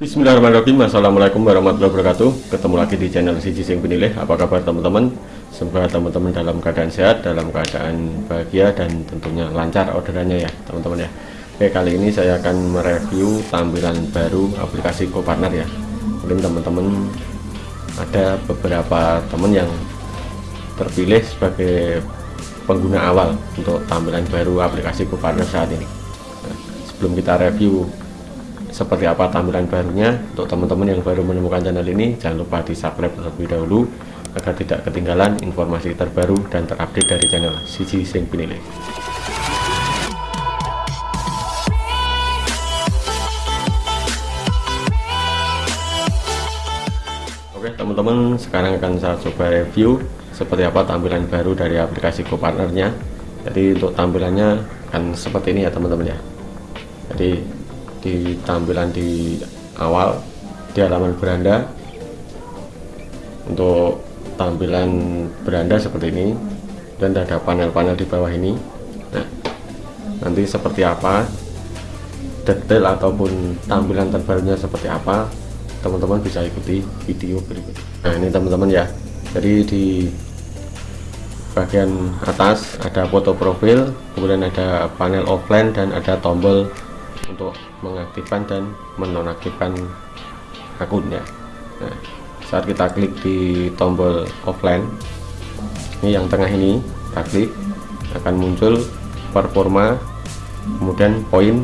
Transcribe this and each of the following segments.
Bismillahirrahmanirrahim. Assalamualaikum warahmatullahi wabarakatuh. Ketemu lagi di channel Siji Sing Penilih. Apa kabar teman-teman? Semoga teman-teman dalam keadaan sehat Dalam keadaan bahagia Dan tentunya lancar orderannya ya teman-teman ya. Oke kali ini saya akan mereview Tampilan baru aplikasi GoPartner ya. Mungkin teman-teman Ada beberapa teman yang Terpilih sebagai Pengguna awal Untuk tampilan baru aplikasi GoPartner saat ini. Nah, Sebelum kita review seperti apa tampilan barunya. Untuk teman-teman yang baru menemukan channel ini jangan lupa di subscribe terlebih dahulu agar tidak ketinggalan informasi terbaru dan terupdate dari channel Siji Sing Pinilih Oke teman-teman sekarang akan saya coba review seperti apa tampilan baru dari aplikasi GoPartnernya. Jadi untuk tampilannya akan seperti ini ya teman-teman ya. Jadi di tampilan di awal di halaman beranda. Untuk tampilan beranda seperti ini dan ada panel-panel di bawah ini. Nah nanti seperti apa detail ataupun tampilan terbarunya seperti apa teman-teman bisa ikuti video berikut nah ini teman-teman ya. Jadi di bagian atas ada foto profil kemudian ada panel offline dan ada tombol untuk mengaktifkan dan menonaktifkan akunnya. Nah, saat kita klik di tombol offline ini yang tengah ini kita klik akan muncul performa kemudian poin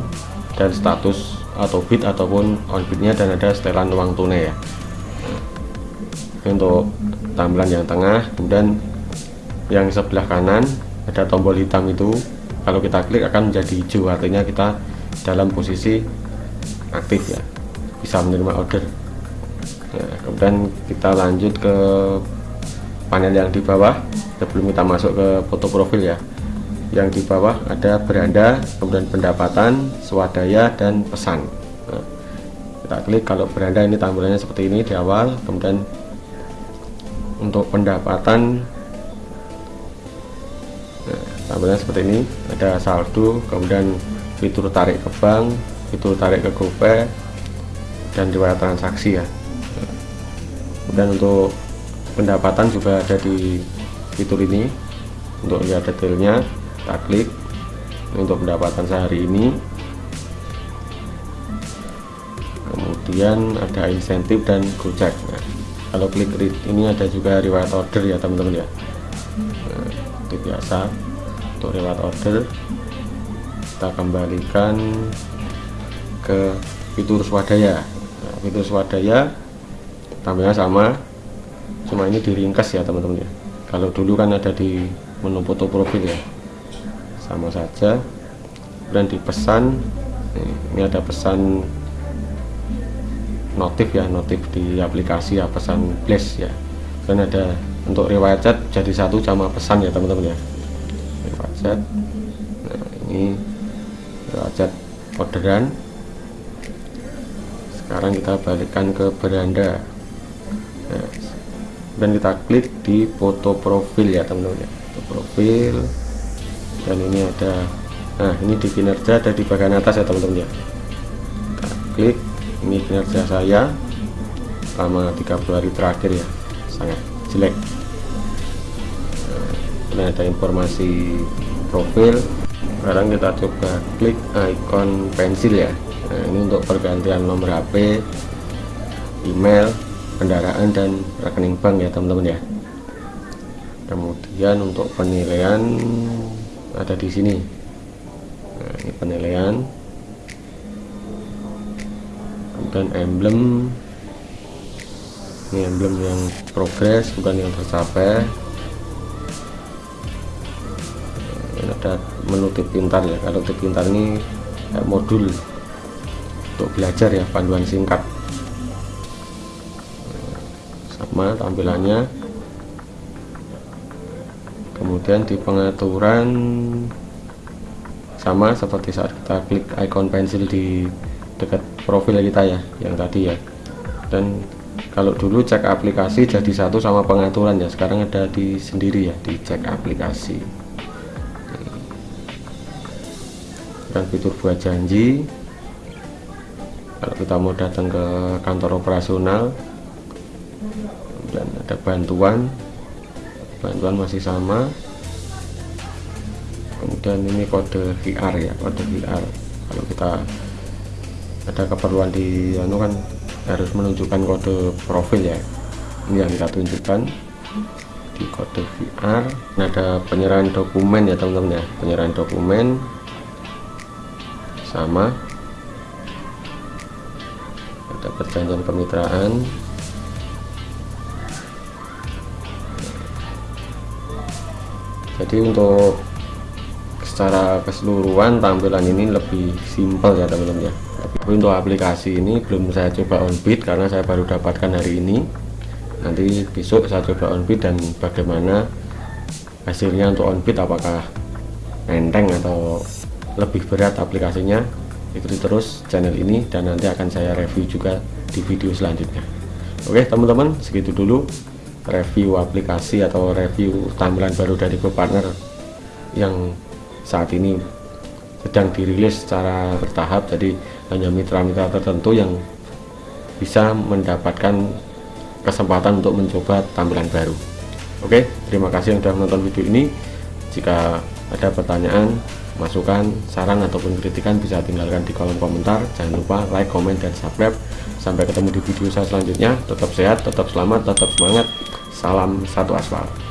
dan status atau bit ataupun on bitnya dan ada setelan uang tunai ya. Nah, untuk tampilan yang tengah kemudian yang sebelah kanan ada tombol hitam itu. Kalau kita klik akan menjadi hijau artinya kita dalam posisi aktif ya bisa menerima order. Ya, kemudian kita lanjut ke panel yang di bawah sebelum kita masuk ke foto profil ya. Yang di bawah ada beranda kemudian pendapatan swadaya dan pesan. Nah, kita klik kalau beranda ini tampilannya seperti ini di awal kemudian untuk pendapatan tampilannya seperti ini. Ada saldo kemudian fitur tarik ke bank fitur tarik ke GoPay dan riwayat transaksi ya. Kemudian untuk pendapatan juga ada di fitur ini. Untuk lihat detailnya kita klik. Untuk pendapatan sehari ini. Kemudian ada insentif dan gojek nah, kalau klik read ini ada juga riwayat order ya teman-teman ya. Nah, itu biasa untuk riwayat order kita kembalikan ke fitur swadaya. Nah, fitur swadaya tampilnya sama cuma ini diringkas ya teman-teman ya. Kalau dulu kan ada di menu foto profil ya. Sama saja dan di pesan ini ada pesan notif ya notif di aplikasi ya pesan flash ya. Dan ada untuk riwayat chat jadi satu sama pesan ya teman-teman ya chat nah ini derajat orderan. Sekarang kita balikkan ke beranda. Nah, dan kita klik di foto profil ya teman-teman ya. Foto profil. Dan ini ada nah ini di kinerja ada di bagian atas ya teman-teman ya. Kita klik ini kinerja saya. Selama 30 hari terakhir ya sangat jelek. Nah, ini ada informasi profil. Sekarang kita coba klik icon pensil ya. Nah, ini untuk pergantian nomor HP email kendaraan dan rekening bank ya teman-teman ya. Kemudian untuk penilaian ada di sini. Nah, ini penilaian. Kemudian emblem. Ini emblem yang progres bukan yang tercapai menu tip pintar ya. Kalau tip pintar ini modul untuk belajar ya panduan singkat. Sama tampilannya. Kemudian di pengaturan sama seperti saat kita klik icon pensil di dekat profil kita ya yang tadi ya. Dan kalau dulu cek aplikasi jadi satu sama pengaturan ya. Sekarang ada di sendiri ya di cek aplikasi dan fitur buat janji kalau kita mau datang ke kantor operasional dan ada bantuan bantuan masih sama. Kemudian ini kode VR ya kode VR kalau kita ada keperluan di anu kan harus menunjukkan kode profil ya. Ini yang kita tunjukkan di kode VR ada penyerahan dokumen ya teman-teman ya. Penyerahan dokumen sama. Ada perjanjian kemitraan jadi untuk secara keseluruhan tampilan ini lebih simpel ya teman-teman ya. Tapi untuk aplikasi ini belum saya coba on bid karena saya baru dapatkan hari ini. Nanti besok saya coba on bid dan bagaimana hasilnya untuk on bid apakah enteng atau lebih berat aplikasinya. Ikuti terus channel ini dan nanti akan saya review juga di video selanjutnya. Oke teman-teman segitu dulu review aplikasi atau review tampilan baru dari GoPartner yang saat ini sedang dirilis secara bertahap. Jadi hanya mitra-mitra tertentu yang bisa mendapatkan kesempatan untuk mencoba tampilan baru. Oke terima kasih yang sudah menonton video ini. Jika ada pertanyaan masukan saran ataupun kritikan bisa tinggalkan di kolom komentar. Jangan lupa like comment dan subscribe. Sampai ketemu di video saya selanjutnya. Tetap sehat tetap selamat tetap semangat. Salam satu aspal